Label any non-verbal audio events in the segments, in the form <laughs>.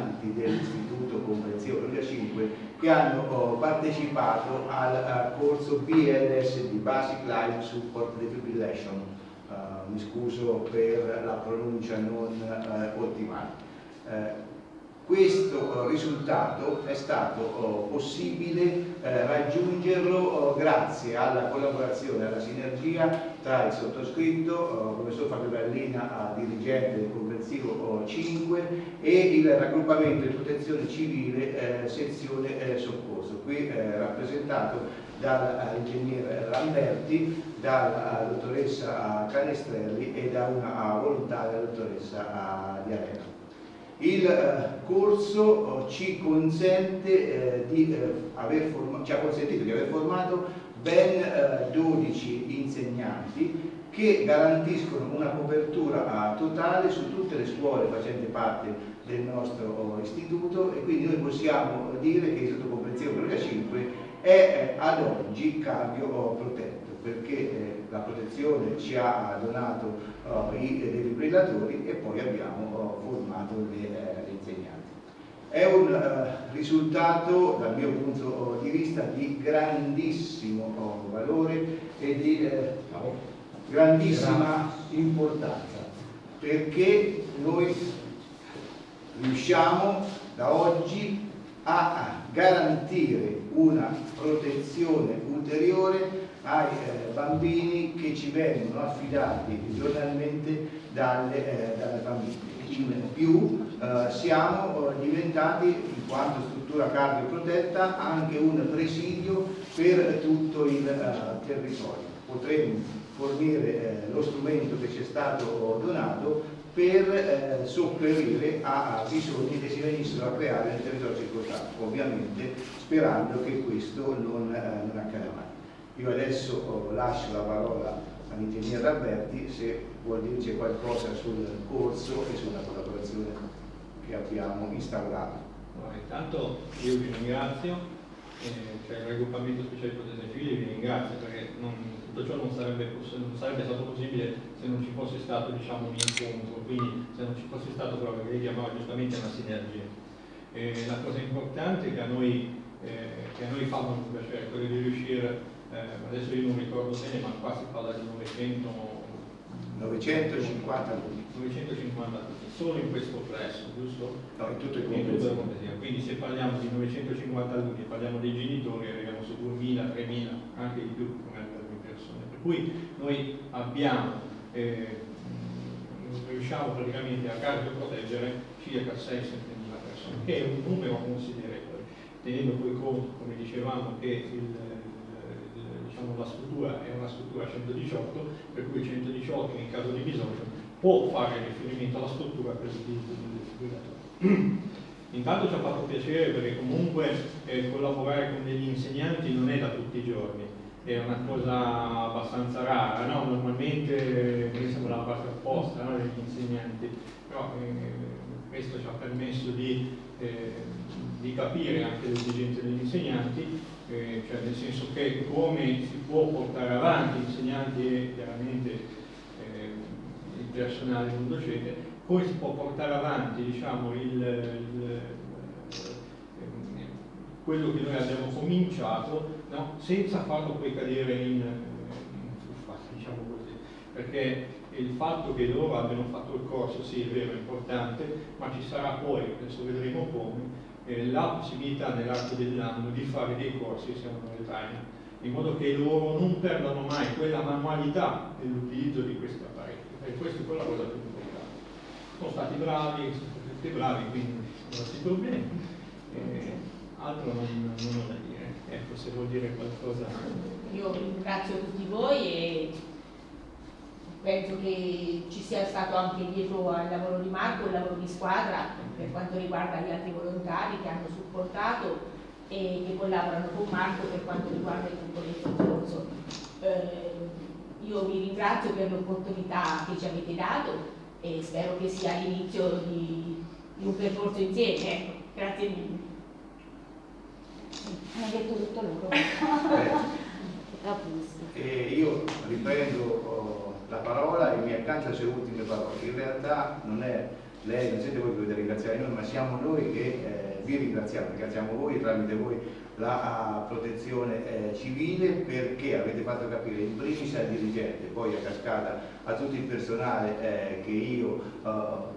insegnanti dell'Istituto Comprensivo 2005 che hanno oh, partecipato al, al, corso BLSD, Basic Life Support Defibrillation. Uh, mi scuso per la pronuncia non uh, ottimale. Uh, questo risultato è stato oh, possibile eh, raggiungerlo grazie alla collaborazione, alla sinergia tra il sottoscritto, oh, professor Fabio Gallina, dirigente del comprensivo 5 e il raggruppamento di protezione civile eh, sezione eh, soccorso, qui eh, rappresentato dall'ingegnere Lamberti, dalla dottoressa Canestrelli e da una volontaria dottoressa Diarena. Il eh, corso eh, ci, consente, eh, di, aver ci ha consentito di aver formato ben 12 insegnanti che garantiscono una copertura totale su tutte le scuole facenti parte del nostro istituto e quindi noi possiamo dire che l'Istituto Comprensivo 2005 è ad oggi cambio protetto perché eh, la protezione ci ha donato uh, i defibrillatori e poi abbiamo formato le, eh, le, insegnanti. È un risultato dal mio punto di vista di grandissimo valore e di grandissima importanza perché noi riusciamo da oggi a garantire una protezione ulteriore ai eh, bambini che ci vengono affidati giornalmente dalle, eh, dalle famiglie. In più eh, siamo eh, diventati, in quanto struttura cardioprotetta, anche un presidio per tutto il eh, territorio. Potremmo fornire eh, lo strumento che ci è stato donato per sopperire a, a bisogni che si venissero a creare nel territorio circostante, ovviamente sperando che questo non, non accada mai. Io adesso oh, lascio la parola all'ingegnere Alberti se vuol dirci qualcosa sul corso e sulla collaborazione che abbiamo instaurato. Allora, intanto io vi ringrazio, eh, cioè il raggruppamento speciale di protezione civile vi ringrazio perché non, tutto ciò non sarebbe, non sarebbe, stato possibile se non ci fosse stato diciamo, un incontro, quindi se non ci fosse stato proprio che lei chiamava giustamente una sinergia. Eh, la cosa importante è che a noi, eh, che a noi fa molto piacere quello di riuscire eh, adesso io non ricordo bene, ma qua si parla di 900, 950 alunni. 950 alunni, solo in questo plesso, giusto? No, in tutto il complesso. Quindi se parliamo di 950 alunni, parliamo dei genitori, arriviamo su 2000, 3000, anche di più. Cui noi abbiamo, eh, riusciamo praticamente a cardioproteggere circa 6-7 mila persone, che è un numero considerevole, tenendo poi conto, come dicevamo, che il diciamo, la struttura è una struttura 118, per cui 118 in caso di bisogno può fare riferimento alla struttura per l'utilizzo del defibrillatore. Intanto ci ha fatto piacere perché comunque eh, collaborare con degli insegnanti non è da tutti i giorni, è una cosa abbastanza rara, no? normalmente noi siamo dalla parte opposta no? degli insegnanti, però eh, questo ci ha permesso di, eh, di capire anche le esigenze degli insegnanti eh, cioè nel senso che come si può portare avanti insegnanti e chiaramente eh, il personale non docente, come si può portare avanti diciamo, il, il, eh, quello che noi abbiamo cominciato no? senza farlo poi cadere in, in fuffa, diciamo così, perché il fatto che loro abbiano fatto il corso sì è vero, è importante, ma ci sarà poi, adesso vedremo come, eh, la possibilità nell'arco dell'anno di fare dei corsi che siano time, in modo che loro non perdano mai quella manualità nell'utilizzo di questi apparecchi, e questa è quella cosa più importante. Sono stati bravi, sono stati bravi, quindi non si problemi. Eh, altro non, non ho da dire. Ecco, se vuol dire qualcosa. Io ringrazio tutti voi e penso che ci sia stato anche dietro al lavoro di Marco il lavoro di squadra per quanto riguarda gli altri volontari che hanno supportato e che collaborano con Marco per quanto riguarda il gruppo del soccorso. Eh, io vi ringrazio per l'opportunità che ci avete dato e spero che sia l'inizio di, di, un percorso insieme. Ecco, grazie mille. Hanno detto tutto loro. Eh, <laughs> io riprendo oh, la parola e mi accanto alle sue ultime parole. In realtà non è lei, non siete voi che dovete ringraziare noi, ma siamo noi che eh, vi ringraziamo, ringraziamo voi tramite voi la protezione eh, civile perché avete fatto capire in primis al dirigente, poi a cascata a tutto il personale eh, che io eh,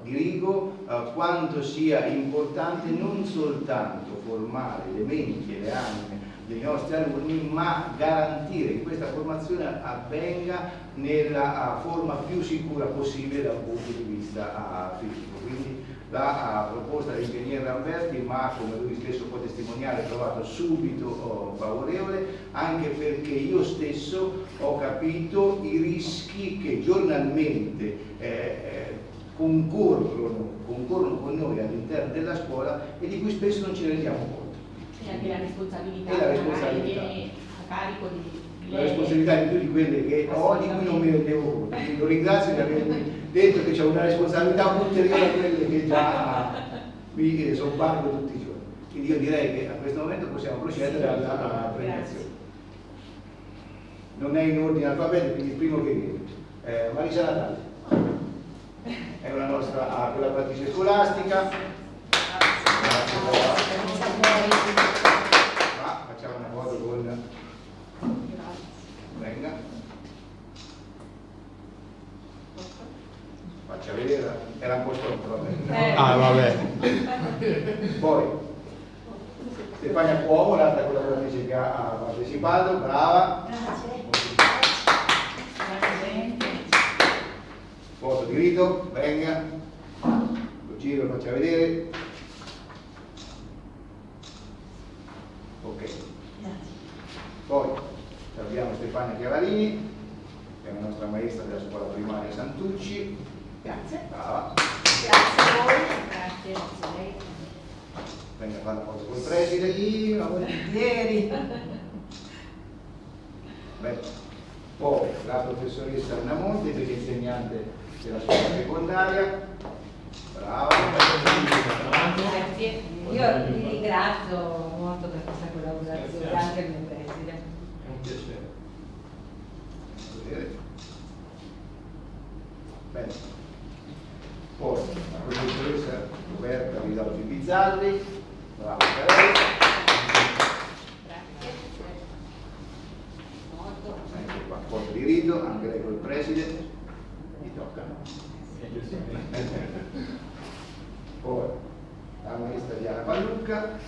dirigo, eh, quanto sia importante non soltanto formare le menti e le anime dei nostri alunni, ma garantire che questa formazione avvenga nella forma più sicura possibile dal punto di vista fisico. Quindi la proposta dell'ingegnere Ramberti, ma come lui stesso può testimoniare, trovato subito oh, favorevole, anche perché io stesso ho capito i rischi che giornalmente eh, eh, concorrono, concorrono con noi all'interno della scuola e di cui spesso non ci rendiamo conto. E anche la responsabilità, e la responsabilità. viene a carico di la responsabilità di più di quelle che ho, di cui non mi rendevo conto. Quindi lo ringrazio di avermi detto che c'è una responsabilità ulteriore a quelle che già mi eh, sobbarco tutti i giorni. Quindi io direi che a questo momento possiamo procedere alla premiazione. Non è in ordine alfabetico, quindi il primo che viene. Eh, Marisa Natale è una nostra collaboratrice scolastica. Ma facciamo una foto con venga faccia vedere era un po' stronzo vabbè ah vabbè. Poi Stefania Cuomo l'altra collaboratrice che ha partecipato brava. Foto di rito venga. Lo giro faccia vedere. Ok. Poi abbiamo Stefania Chiavarini, che è la nostra maestra della scuola primaria Santucci. Grazie. Brava. Grazie a voi. Grazie a lei. Venga a fare la foto col preside. Io, volentieri. Beh. Poi la professoressa Anna Monte, che è insegnante della scuola secondaria. Brava. Grazie. Io vi ringrazio molto per questa collaborazione, anche il mio preside piacere. Vedere. Bene. Poi la professoressa Roberta Vidalfi Bizzarri, brava per lei. Grazie. Molto. Ecco qua, foto di rito, anche lei col preside. Mi tocca. Poi la maestra Diana Pallucca.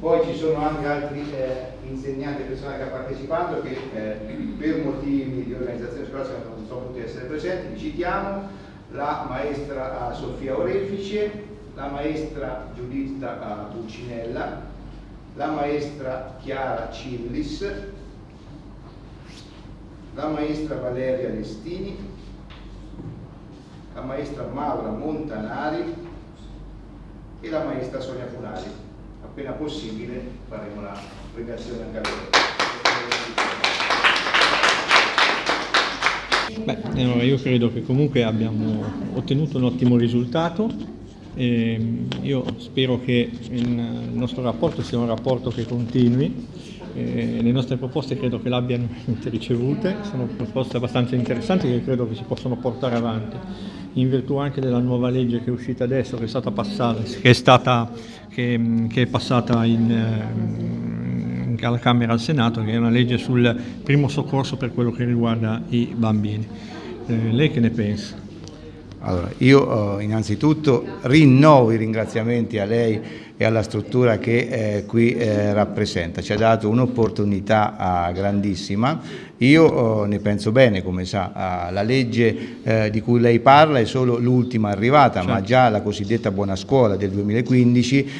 Poi ci sono anche altri eh, insegnanti e personale che ha partecipato che eh, per motivi di organizzazione scolastica non sono potuti essere presenti. Citiamo la maestra eh, Sofia Orefice, la maestra Giuditta Pulcinella, la maestra Chiara Cillis, la maestra Valeria Lestini, la maestra Maura Montanari e la maestra Sonia Funari. Appena possibile faremo la premiazione anche a loro. Beh, io credo che comunque abbiamo ottenuto un ottimo risultato. E io spero che il nostro rapporto sia un rapporto che continui. Eh, le nostre proposte credo che l'abbiano <laughs> ricevute, sono proposte abbastanza interessanti che credo che si possono portare avanti, in virtù anche della nuova legge che è uscita adesso, che è stata passata, che è, stata, che, che è passata in, eh, alla Camera al Senato, che è una legge sul primo soccorso per quello che riguarda i bambini. Eh, lei che ne pensa? Allora, io eh, innanzitutto rinnovo i ringraziamenti a lei e alla struttura che eh, qui eh, rappresenta, ci ha dato un'opportunità eh, grandissima, io eh, ne penso bene, come sa, la legge eh, di cui lei parla è solo l'ultima arrivata, certo. ma già la cosiddetta buona scuola del 2015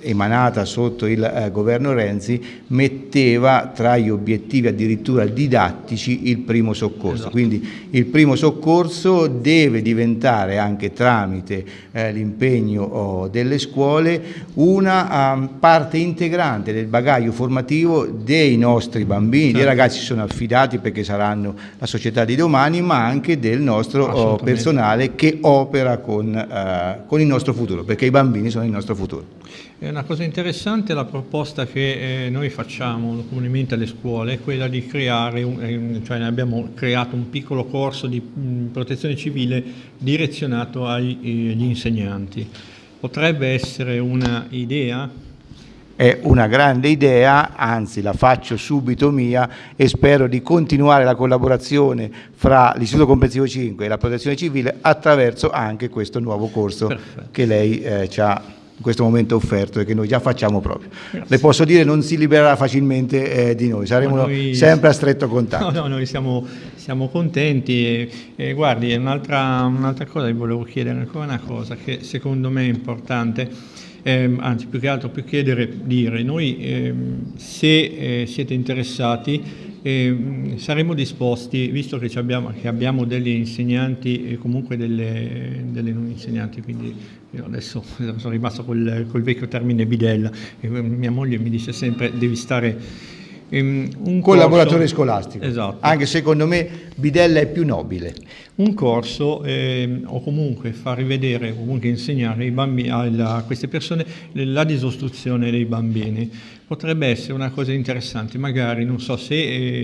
emanata sotto il eh, governo Renzi metteva tra gli obiettivi addirittura didattici il primo soccorso. Esatto. Quindi il primo soccorso deve diventare anche tramite eh, l'impegno oh, delle scuole una um, parte integrante del bagaglio formativo dei nostri bambini, certo. dei ragazzi sono affidati perché saranno la società di domani, ma anche del nostro oh, personale che opera con, uh, con il nostro futuro, perché i bambini sono il nostro futuro. È una cosa interessante la proposta che eh, noi facciamo comunemente alle scuole, è quella di creare, un, eh, cioè abbiamo creato un piccolo corso di mh, mm, protezione civile direzionato agli, eh, insegnanti. Potrebbe essere un'idea è una grande idea, anzi la faccio subito mia e spero di continuare la collaborazione fra l'Istituto Comprensivo 5 e la Protezione Civile attraverso anche questo nuovo corso Perfetto. che lei eh, ci ha in questo momento offerto e che noi già facciamo proprio. Grazie. Le posso dire non si libererà facilmente eh, di noi, saremo no, noi, sempre a stretto contatto. No, no, noi siamo, siamo contenti e, e guardi, un'altra un cosa vi volevo chiedere, ancora una cosa che secondo me è importante, eh, anzi più che altro più chiedere, dire, noi eh, se eh, siete interessati eh, saremo disposti, visto che abbiamo, che abbiamo degli insegnanti e comunque delle, delle non insegnanti, quindi io adesso <laughs> sono rimasto col, col vecchio termine bidella e mia moglie mi dice sempre devi stare um, un collaboratore corso, scolastico. Esatto. Anche secondo me bidella è più nobile. Un corso eh, o comunque far rivedere, comunque insegnare bambini, a queste persone la disostruzione dei bambini potrebbe essere una cosa interessante, magari non so se,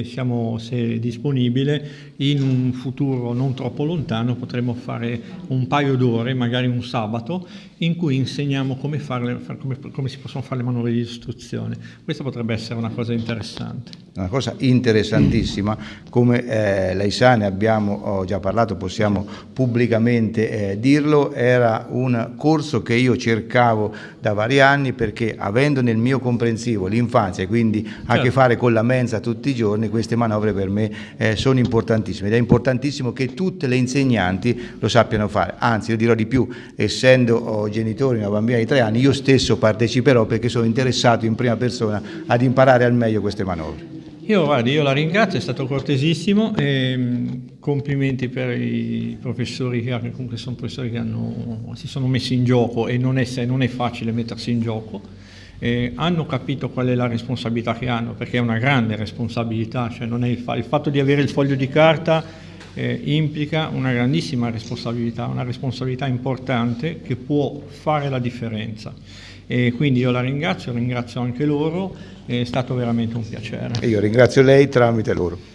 eh, siamo, se è disponibile, in un futuro non troppo lontano potremmo fare un paio d'ore, magari un sabato, in cui insegniamo come, farle, come, come si possono fare le manovre di istruzione. Questa potrebbe essere una cosa interessante. Una cosa interessantissima, come eh, lei sa, ne abbiamo già parlato, possiamo pubblicamente eh, dirlo, era un corso che io cercavo da vari anni perché avendo nel mio comprensivo l'infanzia e quindi certo. a che certo. fare con la mensa tutti i giorni, queste manovre per me eh, sono importantissime ed è importantissimo che tutte le insegnanti lo sappiano fare, anzi io dirò di più, essendo oh, genitore di una bambina di tre anni, io stesso parteciperò perché sono interessato in prima persona ad imparare al meglio queste manovre. Io, guardi, io la ringrazio, è stato cortesissimo e mm, complimenti per i professori che comunque sono professori che hanno, si sono messi in gioco e non è, non è facile mettersi in gioco. Eh, hanno capito qual è la responsabilità che hanno, perché è una grande responsabilità, cioè il, fa il, fatto di avere il foglio di carta eh, implica una grandissima responsabilità, una responsabilità importante che può fare la differenza. E quindi io la ringrazio, ringrazio anche loro, è stato veramente un piacere. E io ringrazio lei tramite loro.